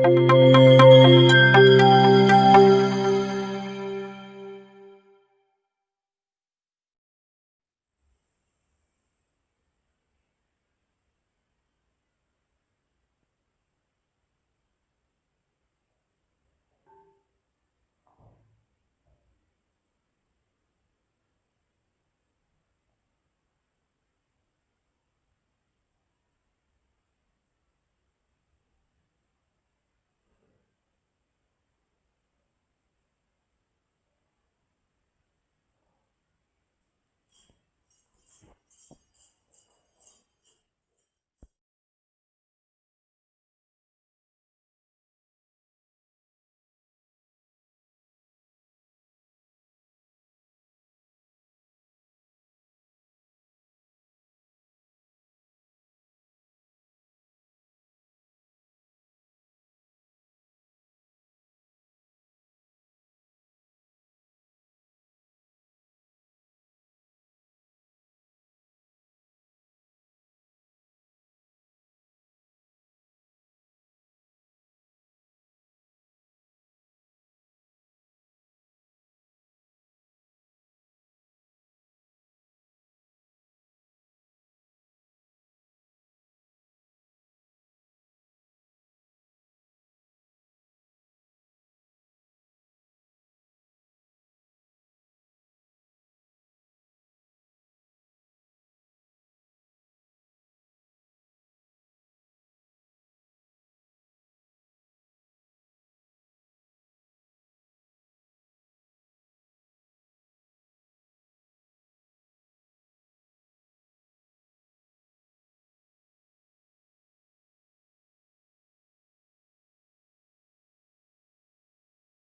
Música